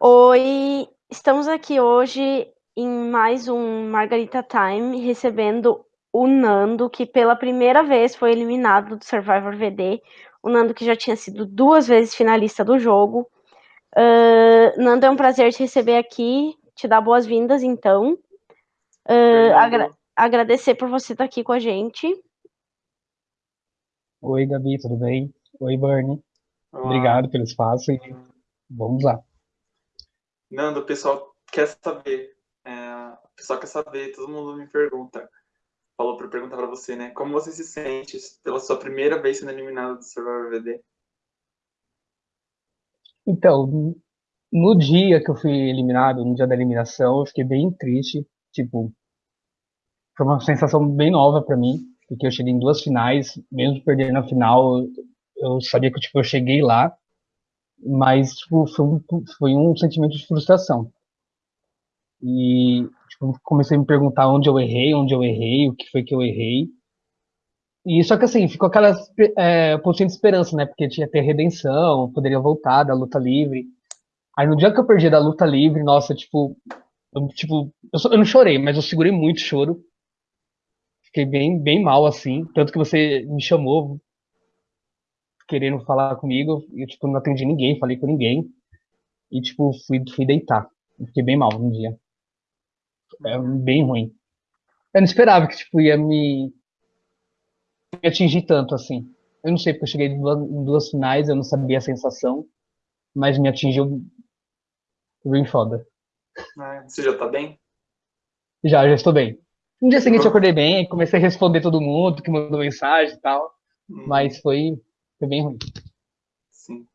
Oi, estamos aqui hoje em mais um Margarita Time, recebendo o Nando, que pela primeira vez foi eliminado do Survivor VD. O Nando que já tinha sido duas vezes finalista do jogo. Uh, Nando, é um prazer te receber aqui, te dar boas-vindas, então. Uh, agra agradecer por você estar aqui com a gente. Oi, Gabi, tudo bem? Oi, Bernie. Olá. Obrigado pelo espaço e vamos lá. Nando, o pessoal quer saber. É, o pessoal quer saber, todo mundo me pergunta. Falou para perguntar para você, né? Como você se sente pela sua primeira vez sendo eliminado do Survivor VD? Então, no dia que eu fui eliminado, no dia da eliminação, eu fiquei bem triste. Tipo, foi uma sensação bem nova para mim, porque eu cheguei em duas finais, mesmo perdendo na final, eu sabia que tipo, eu cheguei lá mas tipo, foi, um, foi um sentimento de frustração. E tipo, comecei a me perguntar onde eu errei, onde eu errei, o que foi que eu errei. E só que assim, ficou aquela é, pontinha de esperança, né? Porque tinha ter redenção, poderia voltar da luta livre. Aí no dia que eu perdi da luta livre, nossa, tipo, eu, tipo, eu, só, eu não chorei, mas eu segurei muito choro. Fiquei bem, bem mal, assim. Tanto que você me chamou, querendo falar comigo, e, tipo, não atendi ninguém, falei com ninguém, e, tipo, fui, fui deitar. Fiquei bem mal no dia. É bem ruim. Eu não esperava que, tipo, ia me, me atingir tanto, assim. Eu não sei, porque eu cheguei em duas, em duas finais, eu não sabia a sensação, mas me atingiu bem foda. É, você já tá bem? Já, já estou bem. No dia seguinte eu acordei bem, comecei a responder todo mundo que mandou mensagem e tal. Hum. Mas foi, foi bem ruim. Sim.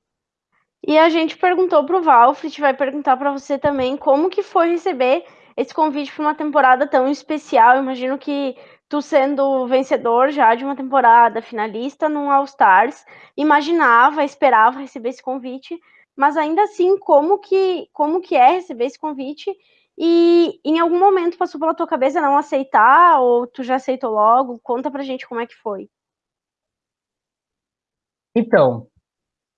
E a gente perguntou pro Valfrit, vai perguntar para você também como que foi receber esse convite para uma temporada tão especial. Imagino que tu sendo vencedor já de uma temporada, finalista num All Stars, imaginava, esperava receber esse convite, mas ainda assim, como que como que é receber esse convite? E em algum momento passou pela tua cabeça não aceitar ou tu já aceitou logo? Conta pra gente como é que foi. Então,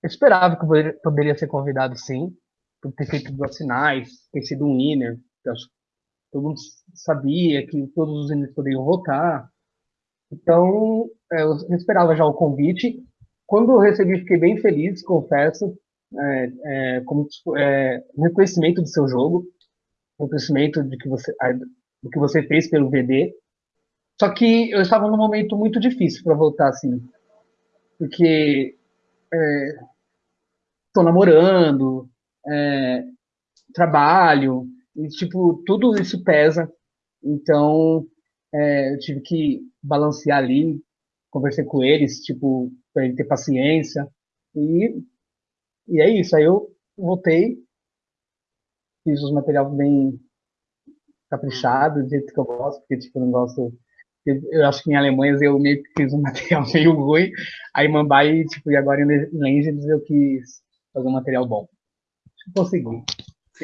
eu esperava que eu poderia, ser convidado sim, por ter feito duas finais, ter sido um winner. Todo mundo sabia que todos os winners poderiam votar. Então, é, eu esperava já o convite. Quando eu recebi, fiquei bem feliz, confesso, é, é, como é, reconhecimento do seu jogo, reconhecimento de que você, do que você fez pelo VD. Só que eu estava num momento muito difícil para voltar assim porque estou é, namorando, é, trabalho, e, tipo, tudo isso pesa. Então, é, eu tive que balancear ali, conversei com eles, tipo, para ele ter paciência. E, e é isso. Aí eu voltei, fiz os materiais bem caprichados, do jeito que eu gosto, porque, tipo, eu não gosto eu acho que em Alemanha eu meio que fiz um material meio ruim, aí Mumbai, tipo, e agora em Legends eu quis fazer um material bom. Consegui.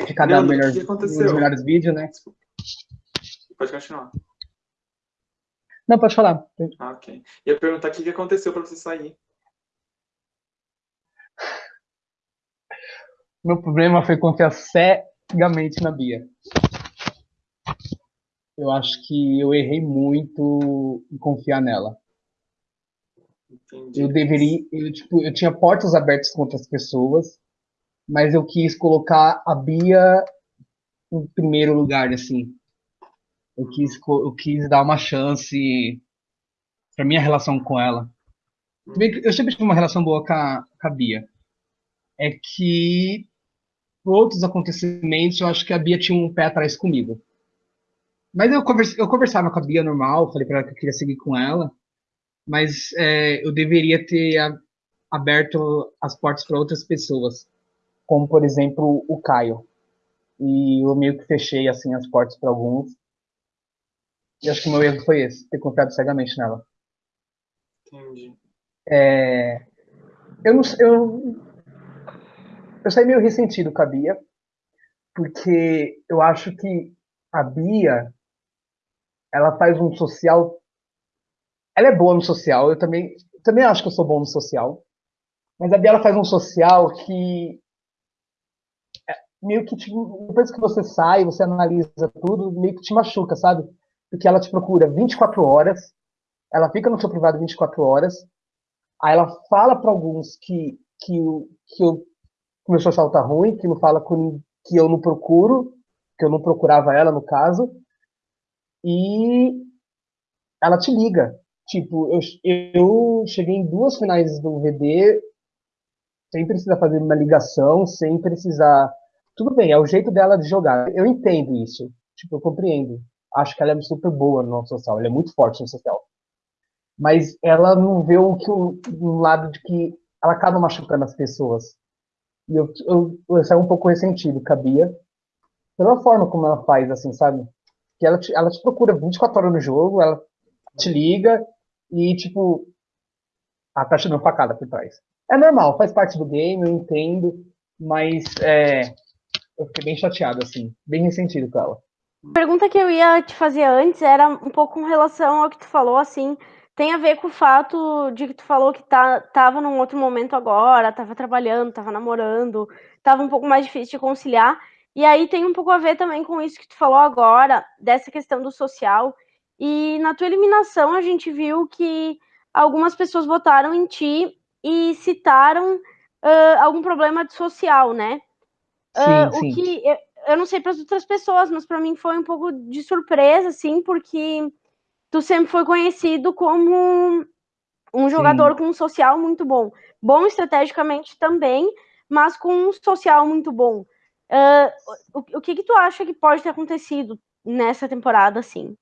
De cada Leandro, melhor, que aconteceu? os melhores vídeos, né? Pode continuar. Não, pode falar. Ah, ok. Ia perguntar o que aconteceu para você sair. Meu problema foi confiar cegamente na Bia eu acho que eu errei muito em confiar nela. Entendi. Eu deveria, eu, tipo, eu tinha portas abertas com outras pessoas, mas eu quis colocar a Bia em primeiro lugar, assim. Eu quis, eu quis dar uma chance para minha relação com ela. Eu sempre tive uma relação boa com a, com a Bia. É que por outros acontecimentos, eu acho que a Bia tinha um pé atrás comigo. Mas eu, converse, eu conversava com a Bia normal, falei para ela que eu queria seguir com ela, mas é, eu deveria ter a, aberto as portas para outras pessoas, como por exemplo o Caio. E eu meio que fechei assim as portas para alguns. E acho que o meu erro foi esse, ter confiado cegamente nela. Entendi. É, eu não eu, eu saí meio ressentido com a Bia, porque eu acho que a Bia ela faz um social. Ela é boa no social, eu também, também acho que eu sou bom no social. Mas a Bia faz um social que meio que te, depois que você sai, você analisa tudo, meio que te machuca, sabe? Porque ela te procura 24 horas, ela fica no seu privado 24 horas, aí ela fala para alguns que, que, que, eu, que meu social tá ruim, que não fala com, que eu não procuro, que eu não procurava ela no caso, e ela te liga. Tipo, eu, eu cheguei em duas finais do VD sem precisar fazer uma ligação, sem precisar. Tudo bem, é o jeito dela de jogar. Eu entendo isso. Tipo, eu compreendo. Acho que ela é super boa no social. Ela é muito forte no social. Mas ela não vê o que um lado de que ela acaba machucando as pessoas. E eu, eu, eu saio um pouco ressentido, cabia. Pela forma como ela faz, assim, sabe? Que ela te, ela te procura 24 horas no jogo, ela te liga e, tipo, ela tá dando facada por trás. É normal, faz parte do game, eu entendo, mas é, eu fiquei bem chateado, assim, bem ressentido com ela. A pergunta que eu ia te fazer antes era um pouco com relação ao que tu falou, assim, tem a ver com o fato de que tu falou que tá, tava num outro momento agora, tava trabalhando, tava namorando, tava um pouco mais difícil de conciliar. E aí tem um pouco a ver também com isso que tu falou agora, dessa questão do social. E na tua eliminação a gente viu que algumas pessoas votaram em ti e citaram uh, algum problema de social, né? Uh, sim, sim. O que eu, eu não sei para as outras pessoas, mas para mim foi um pouco de surpresa, assim, porque tu sempre foi conhecido como um jogador sim. com um social muito bom, bom estrategicamente também, mas com um social muito bom. Uh, o, o que, que tu acha que pode ter acontecido nessa temporada, assim?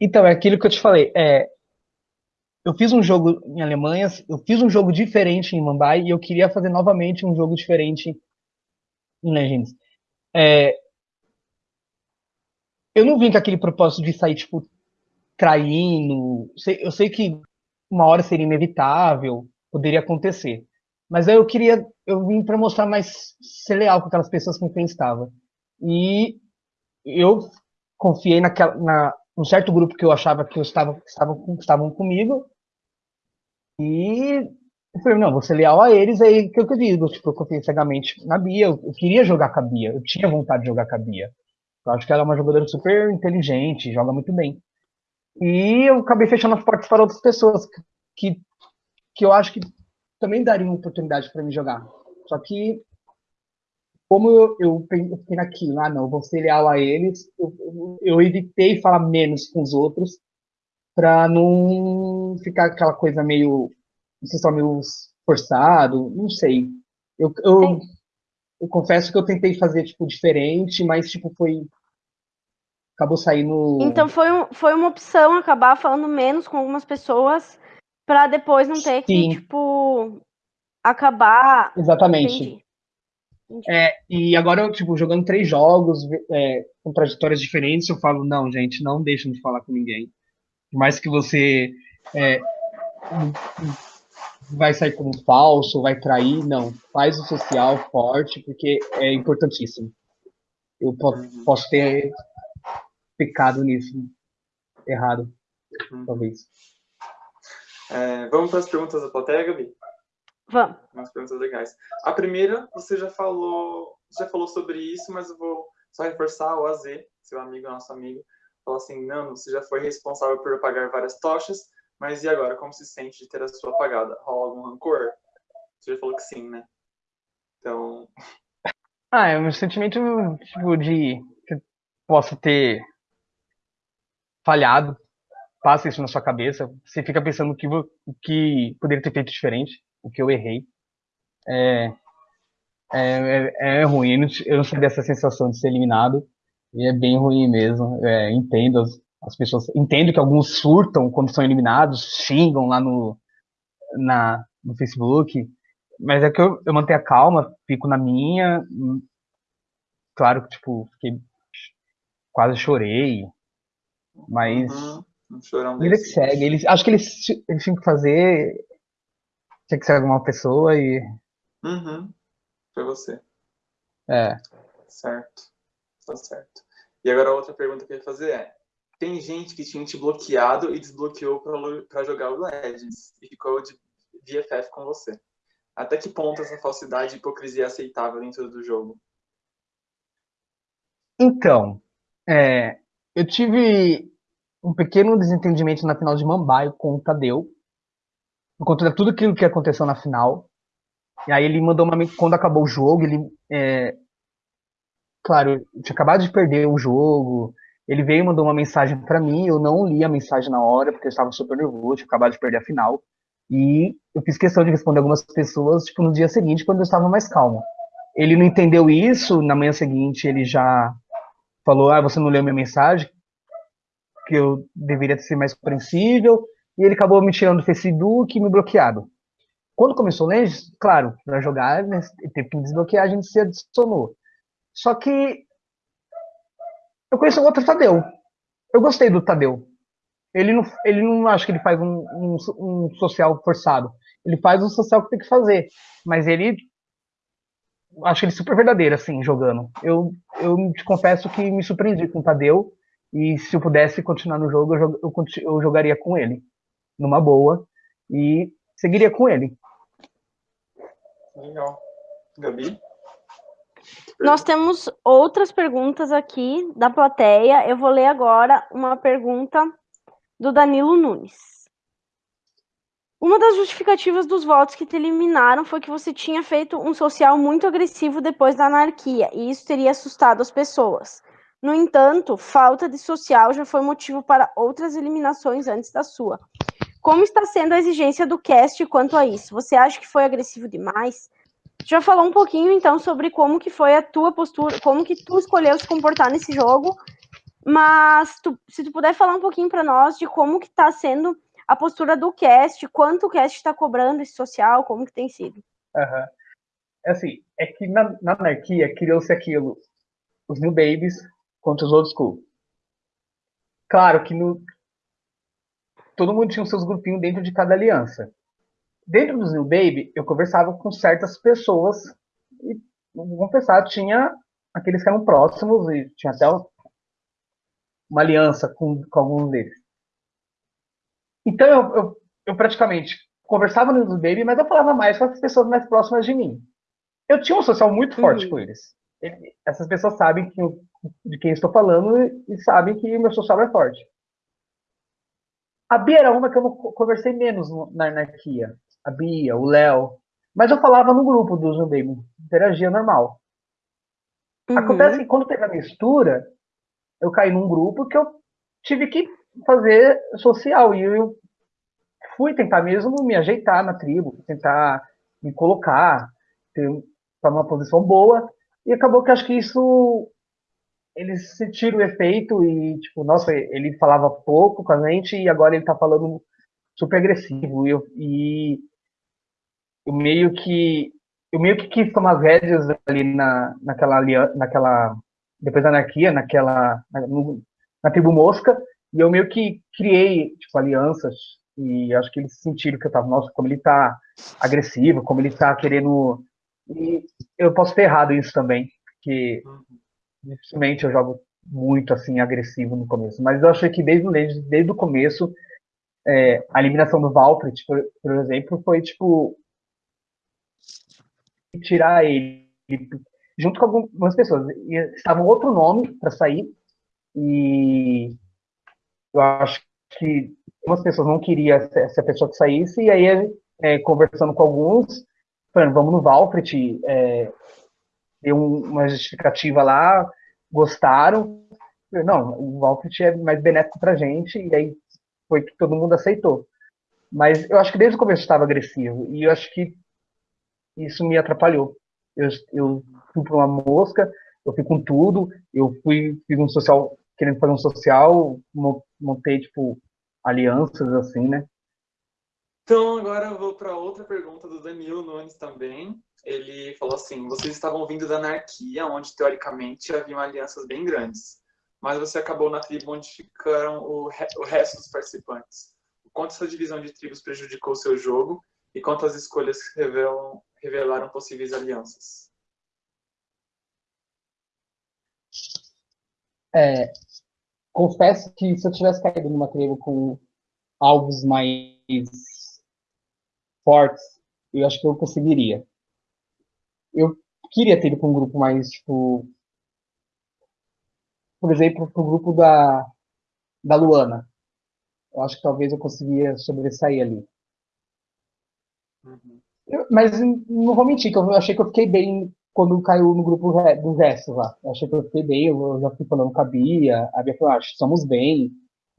Então, é aquilo que eu te falei. É, eu fiz um jogo em Alemanha, eu fiz um jogo diferente em Mumbai e eu queria fazer novamente um jogo diferente em Legends. É, eu não vim com aquele propósito de sair, tipo, traindo. Eu sei que uma hora seria inevitável, poderia acontecer. Mas eu queria, eu vim para mostrar mais ser leal com aquelas pessoas com quem estava. E eu confiei naquela, na, um certo grupo que eu achava que eu estava, estavam, estavam comigo. E eu falei, não, vou ser leal a eles, aí que eu digo, tipo, eu confiei cegamente na Bia, eu, eu, queria jogar com a Bia, eu tinha vontade de jogar com a Bia. Eu acho que ela é uma jogadora super inteligente, joga muito bem. E eu acabei fechando as portas para outras pessoas que, que eu acho que também dariam oportunidade para me jogar. Só que como eu, eu, eu fiquei naquilo, ah não, vou ser leal a eles, eu, eu evitei falar menos com os outros para não ficar aquela coisa meio, não sei só meio forçado, não sei. Eu, eu, eu, confesso que eu tentei fazer tipo diferente, mas tipo foi acabou saindo. Então foi, um, foi uma opção acabar falando menos com algumas pessoas para depois não ter Sim. que tipo acabar. Exatamente. É, e agora, tipo, jogando três jogos é, com trajetórias diferentes, eu falo, não, gente, não deixem de falar com ninguém. Por mais que você é, vai sair como falso, vai trair, não. Faz o social forte, porque é importantíssimo. Eu posso, posso ter pecado nisso. Errado, uhum. talvez. É, vamos para as perguntas da plateia, Gabi? Vamos. Umas perguntas legais. A primeira, você já falou, já falou sobre isso, mas eu vou só reforçar o AZ, seu amigo, nosso amigo, falou assim, não, você já foi responsável por apagar várias tochas, mas e agora, como se sente de ter a sua apagada? Rola algum rancor? Você já falou que sim, né? Então... Ah, é um sentimento, tipo, de que possa ter falhado, passa isso na sua cabeça, você fica pensando o que, que poderia ter feito diferente, o que eu errei. É, é, é, é ruim, eu não sei dessa sensação de ser eliminado, e é bem ruim mesmo. É, entendo as, as, pessoas, entendo que alguns surtam quando são eliminados, xingam lá no, na, no Facebook, mas é que eu, eu mantenho a calma, fico na minha. Claro que, tipo, fiquei, quase chorei, mas. Uhum. Um vida que segue. Eles, acho que eles, eles tinham que fazer tinha que ser alguma pessoa e. Uhum. Foi você. É. Certo. Tá certo. E agora a outra pergunta que eu ia fazer é: tem gente que tinha te bloqueado e desbloqueou para jogar o Legends e ficou de BFF com você. Até que ponto essa falsidade e hipocrisia é aceitável dentro do jogo? Então, é, eu tive um pequeno desentendimento na final de Mambaio com o Tadeu, por conta de tudo aquilo que aconteceu na final. E aí ele mandou uma. Quando acabou o jogo, ele. É, claro, tinha acabado de perder o jogo. Ele veio e mandou uma mensagem para mim. Eu não li a mensagem na hora, porque eu estava super nervoso, tinha acabado de perder a final. E eu fiz questão de responder algumas pessoas, tipo, no dia seguinte, quando eu estava mais calmo. Ele não entendeu isso, na manhã seguinte ele já falou, ah, você não leu minha mensagem, que eu deveria ser mais compreensível, e ele acabou me tirando do Facebook e me bloqueado. Quando começou o Legends, claro, para jogar, né, teve que desbloquear, a gente se adicionou. Só que eu conheço um outro Tadeu. Eu gostei do Tadeu. Ele não, ele não acho que ele faz um, um, um social forçado. Ele faz o social que tem que fazer. Mas ele. Acho ele super verdadeiro, assim, jogando. Eu, eu te confesso que me surpreendi com o Tadeu. E se eu pudesse continuar no jogo, eu, eu, eu jogaria com ele. Numa boa. E seguiria com ele. Legal. Gabi? Nós temos outras perguntas aqui da plateia. Eu vou ler agora uma pergunta do Danilo Nunes. Uma das justificativas dos votos que te eliminaram foi que você tinha feito um social muito agressivo depois da anarquia, e isso teria assustado as pessoas. No entanto, falta de social já foi motivo para outras eliminações antes da sua. Como está sendo a exigência do cast quanto a isso? Você acha que foi agressivo demais? Já falou um pouquinho então sobre como que foi a tua postura, como que tu escolheu se comportar nesse jogo mas tu, se tu puder falar um pouquinho para nós de como que está sendo a postura do cast, quanto o cast está cobrando esse social, como que tem sido. Uhum. É assim, é que na, na anarquia criou-se aquilo, os new babies contra os old school. Claro que no, todo mundo tinha os seus grupinhos dentro de cada aliança. Dentro dos new baby, eu conversava com certas pessoas e, vamos pensar, tinha aqueles que eram próximos e tinha até uma aliança com, com alguns deles. Então eu, eu, eu praticamente conversava no News Baby, mas eu falava mais com as pessoas mais próximas de mim. Eu tinha um social muito forte uhum. com eles. Essas pessoas sabem que eu, de quem estou falando e sabem que o meu social é forte. A Bia era uma que eu conversei menos na anarquia. A Bia, o Léo. Mas eu falava no grupo do Baby, interagia normal. Uhum. Acontece que quando teve a mistura, eu caí num grupo que eu tive que fazer social. E eu fui tentar mesmo me ajeitar na tribo, tentar me colocar, para uma posição boa. E acabou que acho que isso eles sentiram o efeito e, tipo, nossa, ele falava pouco com a gente e agora ele tá falando super agressivo. E eu, e eu meio que eu meio que quis tomar rédeas ali na, naquela, naquela depois da anarquia, naquela, na, no, na tribo Mosca, e eu meio que criei, tipo, alianças, e acho que eles sentiram que eu tava, nossa, como ele tá agressivo, como ele tá querendo... E eu posso ter errado isso também, porque dificilmente eu jogo muito, assim, agressivo no começo, mas eu achei que desde, desde, desde o começo, é, a eliminação do Valkyrie, por, por exemplo, foi, tipo, tirar ele junto com algumas pessoas. E estava outro nome para sair, e eu acho que algumas pessoas não queriam essa pessoa que saísse, e aí, é, conversando com alguns, falando, vamos no Valkyrie, é, deu uma justificativa lá, gostaram. Não, o Valkyrie é mais benéfico para gente, e aí foi que todo mundo aceitou. Mas eu acho que desde o começo estava agressivo, e eu acho que isso me atrapalhou. Eu, eu fui para uma mosca, eu fui com tudo, eu fui, fiz um social, querendo fazer um social, montei, tipo, alianças, assim, né? Então, agora eu vou para outra pergunta do Danilo Nunes também. Ele falou assim: vocês estavam vindo da anarquia, onde teoricamente haviam alianças bem grandes, mas você acabou na tribo onde ficaram o, re o resto dos participantes. O quanto essa divisão de tribos prejudicou o seu jogo e quantas escolhas revelam, revelaram possíveis alianças? É, confesso que se eu tivesse caído numa tribo com alvos mais fortes, eu acho que eu conseguiria. Eu queria ter ido com um grupo mais, tipo, por exemplo, pro grupo da, da Luana. Eu acho que talvez eu conseguia sobressair ali. Uhum. Eu- mas não vou mentir, que eu achei que eu fiquei bem quando caiu no grupo re- dos restos lá. Eu achei que eu fiquei bem, eu já fui falando com a Bia, a Bia falou, ah, acho que estamos bem.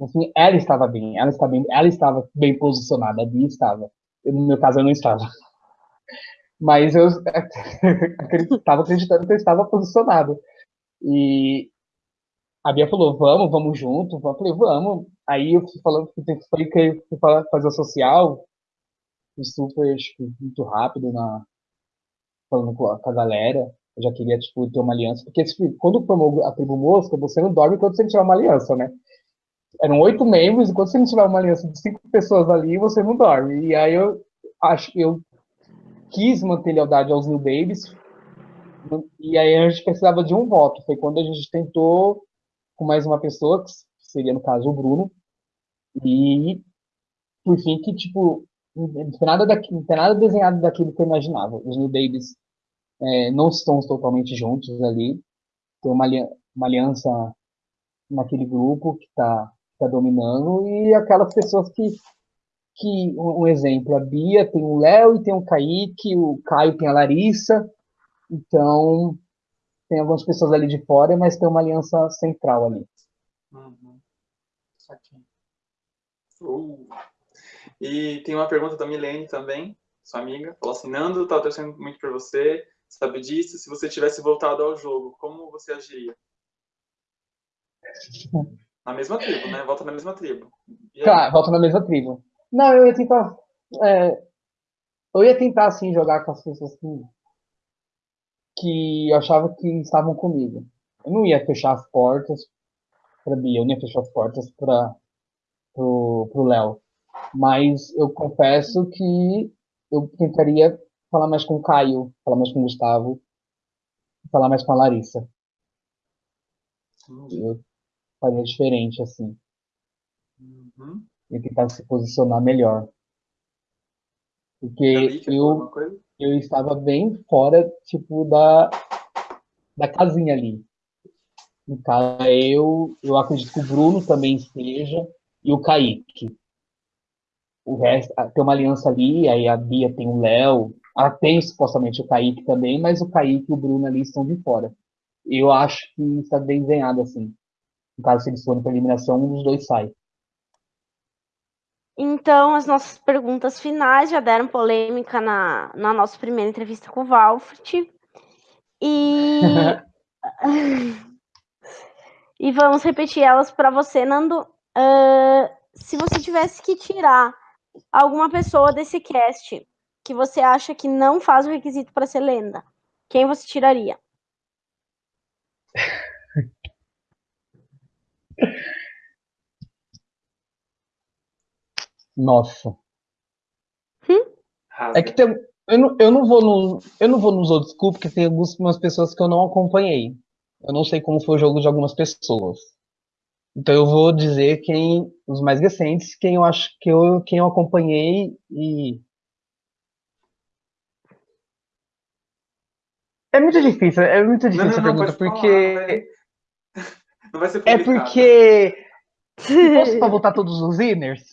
Assim, ela estava bem, ela estava bem, ela estava bem posicionada, a Bia estava. No meu caso, eu não estava. Mas eu estava acreditando que eu estava posicionado. E a Bia falou, vamos, vamos junto. Eu falei, vamos. Aí eu fui falando, falei que eu fazer o social, isso foi tipo, muito rápido na falando com a, galera. Eu já queria tipo ter uma aliança, porque tipo, quando formou a tribo mosca, você não dorme enquanto você tiver uma aliança, né? Eram oito membros, e quando você não tiver uma aliança de cinco pessoas ali, você não dorme. E aí eu acho eu quis manter lealdade aos New Babies. E aí a gente precisava de um voto. Foi quando a gente tentou com mais uma pessoa, que seria no caso o Bruno. E por fim que tipo não tem nada daqui, não tem nada desenhado daquilo que eu imaginava. Os New Babies é, não estão totalmente juntos ali. Tem uma, uma aliança naquele grupo que está tá dominando e aquelas pessoas que, que um, exemplo, a Bia tem o Léo e tem o Kaique, o Caio tem a Larissa. Então tem algumas pessoas ali de fora, mas tem uma aliança central ali. Uhum. Uh. E tem uma pergunta da Milene também, sua amiga. Falou assim, Nando, tava torcendo muito por você, sabe disso? Se você tivesse voltado ao jogo, como você agiria? Na mesma tribo, né? Volta na mesma tribo. Tá, volta na mesma tribo. Não, eu ia tentar. é, eu ia tentar, assim, jogar com as pessoas que, que eu achava que estavam comigo. Eu não ia fechar as portas pra Bia, eu não ia fechar as portas pra, pro, pro Léo. Mas eu confesso que eu tentaria falar mais com o Caio, falar mais com o Gustavo, falar mais com a Larissa. Eu faria diferente, assim, Uhum. e tentar se posicionar melhor. Porque eu, eu estava bem fora, tipo, da, da casinha ali. No caso, eu, eu acredito que o Bruno também esteja e o Kaique. O resto, ah, tem uma aliança ali, aí a Bia tem o Léo, ela tem supostamente o Kaique também, mas o Kaique e o Bruno ali estão de fora. Eu acho que está bem desenhado assim. No caso, se eles forem para eliminação, um dos dois sai. Então, as nossas perguntas finais já deram polêmica na, na nossa primeira entrevista com o Valfrit. E, e vamos repetir elas para você, Nando. Ah, se você tivesse que tirar alguma pessoa desse cast que você acha que não faz o requisito para ser lenda, quem você tiraria? Nossa. Rasga. É que tem, eu, não, eu, não vou no, eu não vou nos outros grupos, porque tem algumas pessoas que eu não acompanhei. Eu não sei como foi o jogo de algumas pessoas. Então eu vou dizer quem os mais recentes, quem eu acho que eu quem eu acompanhei e É muito difícil, é muito difícil não, a não, pergunta, pode falar, porque vai- Não vai ser é publicado. porque se fosse pra votar todos os winners,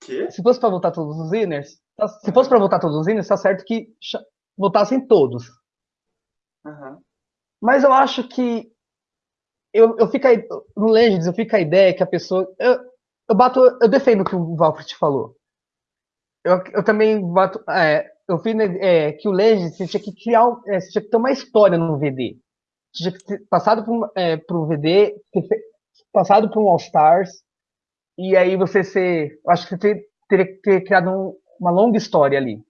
Quê? se fosse pra votar todos os winners, tá- se fosse pra votar todos os winners, tá certo que votassem todos. Aham. Mas eu acho que eu, eu fico aí, no Legends eu fico a ideia que a pessoa eu, eu bato, eu defendo o que o Valkyrie falou. Eu, eu também bato, é, eu vi né, é, que o Legends você tinha que criar, é, você tinha que ter uma história no VD. Ter passado por, é, pro VD, passado por um All Stars e aí você ser, eu acho que você ter- teria que ter criado um- uma longa história ali.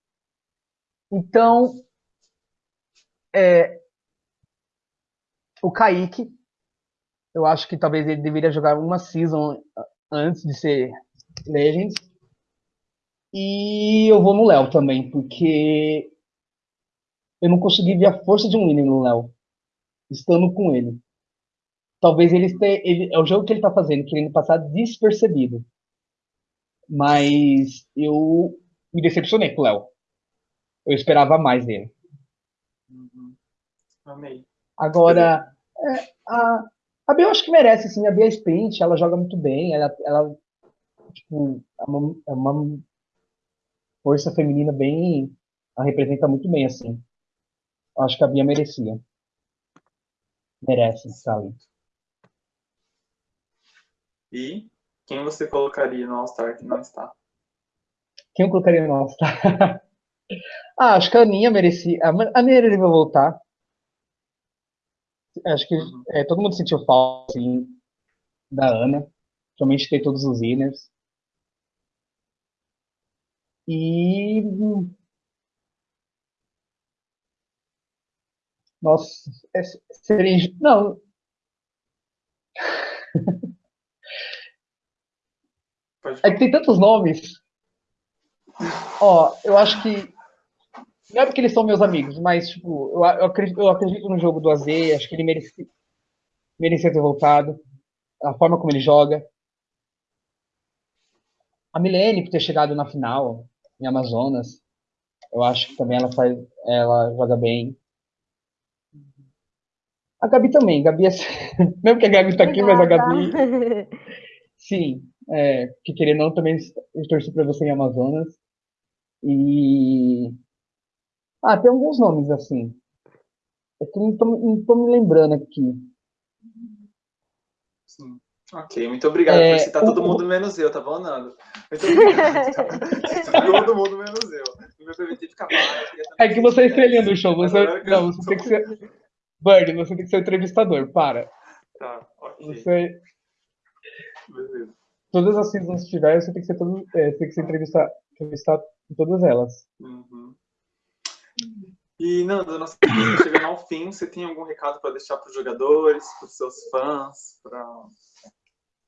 Então, é, o Kaique, eu acho que talvez ele deveria jogar uma season antes de ser Legends. E eu vou no Léo também, porque eu não consegui ver a força de um winner no Léo, estando com ele. Talvez ele, este- ele é o jogo que ele tá fazendo, querendo passar despercebido. Mas eu me decepcionei com o Léo. Eu esperava mais dele. Uhum. Amei. Agora, é, a, a Bia eu acho que merece, sim. A Bia é sprint, ela joga muito bem. Ela, ela tipo, é uma, é uma força feminina bem. Ela representa muito bem, assim. Eu acho que a Bia merecia. Merece ali. E quem você colocaria no All-Star que não está? Quem eu colocaria no All-Star? ah, acho que a Aninha merecia. A Aninha deveria voltar. Acho que Uhum. é, todo mundo sentiu falta, assim, da Ana. Principalmente ter todos os winners. E. hum, Nossa, é, seria. Não, é que tem tantos nomes. Ó, eu acho que. Não é porque eles são meus amigos, mas, tipo, eu, eu acredito, eu acredito no jogo do AZ, acho que ele merecia, merecia ter voltado. A forma como ele joga. A Milene, por ter chegado na final, em Amazonas, eu acho que também ela faz. Ela joga bem. A Gabi também. Gabi é... Mesmo que a Gabi tá aqui, mas a Gabi. Obrigada. Sim, é, que querendo ou não, também eu torci pra você em Amazonas. E. Ah, tem alguns nomes assim. É que não tô, não tô me lembrando aqui. Sim. Ok, muito obrigado É, por citar o- todo mundo menos eu, tá bom, Nando? Muito obrigado. todo mundo menos eu. Não me permiti ficar queria É que você é estrelinha do show. Você, não, você tem que ser. Bird, você tem que ser o entrevistador. Para. Tá, ok. Você, Beleza. todas as seasons que tiver, você tem que ser, todo, é, tem que ser entrevistar, entrevistar em todas elas. Uhum. E, Nando, nossa chegando ao fim, você tem algum recado para deixar para os jogadores, para os seus fãs, para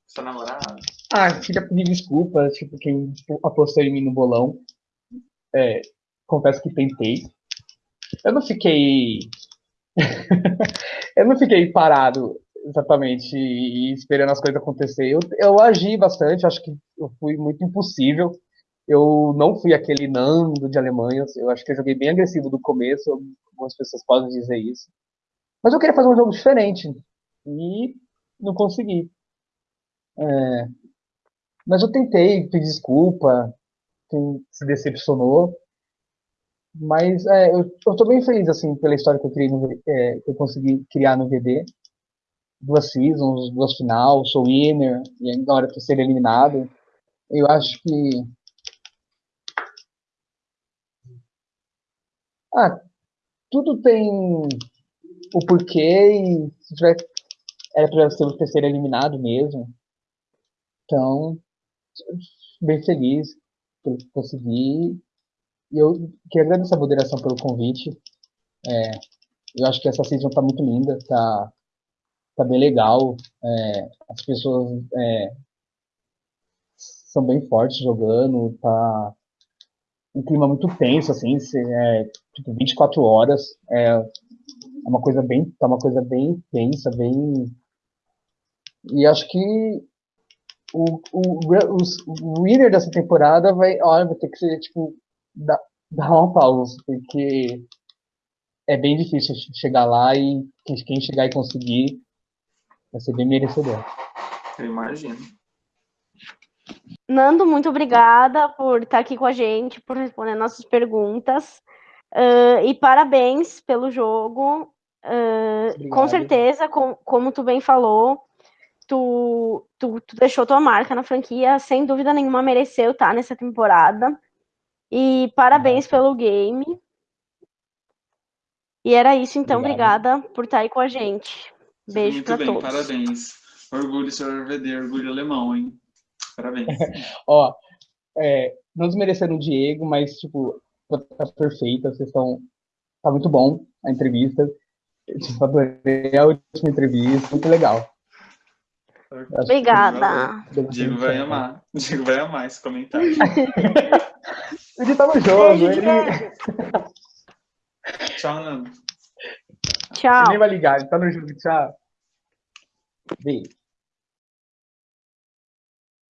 sua namorada? Ah, queria pedir desculpas, tipo, quem tipo, apostou em mim no bolão. É, confesso que tentei. Eu não fiquei. eu não fiquei parado exatamente e esperando as coisas acontecer. Eu, eu agi bastante, acho que eu fui muito impossível. Eu não fui aquele Nando de Alemanha, eu acho que eu joguei bem agressivo do começo, algumas pessoas podem dizer isso. Mas eu queria fazer um jogo diferente e não consegui. É, mas eu tentei, pedi desculpa, quem se decepcionou. Mas é, eu, tô bem feliz assim pela história que eu criei no, é, que eu consegui criar no VD. Duas seasons, duas final, sou winner, e agora tô ser eliminado. Eu acho que. Ah, tudo tem o porquê e se tiver. Era pra ser o terceiro eliminado mesmo. Então, bem feliz por conseguir. E eu queria agradecer a moderação pelo convite. É, eu acho que essa season tá muito linda, tá, tá bem legal. É, as pessoas é, são bem fortes jogando, tá um clima muito tenso, assim, é, tipo 24 horas. É, é uma coisa bem, tá uma coisa bem tensa, bem. E acho que o, o, o winner dessa temporada vai, olha, vai ter que ser, tipo, dar, dar uma pausa, porque é bem difícil chegar lá e quem, chegar e conseguir vai ser bem merecedor. Eu imagino. Nando, muito obrigada por estar aqui com a gente, por responder nossas perguntas. Ah, e parabéns pelo jogo. Ah, com certeza, com- como tu bem falou, tu, tu, tu deixou tua marca na franquia, sem dúvida nenhuma mereceu estar nessa temporada. E parabéns pelo game. E era isso, então, Obrigado. obrigada por estar aí com a gente. Beijo bem, todos. parabéns. Orgulho, senhor RVD, orgulho alemão, hein? Parabéns. Ó, é, não desmerecendo o Diego, mas, tipo, tá perfeita, vocês estão. Tá muito bom a entrevista. Eu, adorei a última entrevista, muito legal. Obrigada. Diego vai amar. Diego vai amar esse comentário. Ele tá no jogo, Beijo, ele. Tchau, Nando. Tchau. ele nem vai ligar, ele tá no jogo, tchau. Beijo.